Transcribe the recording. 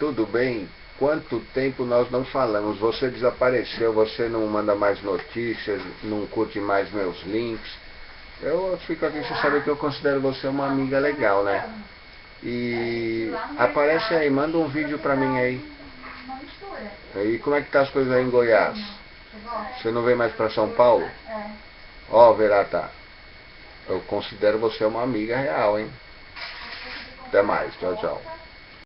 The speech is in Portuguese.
Tudo bem? Quanto tempo nós não falamos? Você desapareceu, você não manda mais notícias, não curte mais meus links. Eu fico aqui sem saber que eu considero você uma amiga legal, né? E aparece aí, manda um vídeo pra mim aí. E como é que tá as coisas aí em Goiás? Você não vem mais pra São Paulo? Ó, oh, Verata, eu considero você uma amiga real, hein? Até mais, tchau, tchau.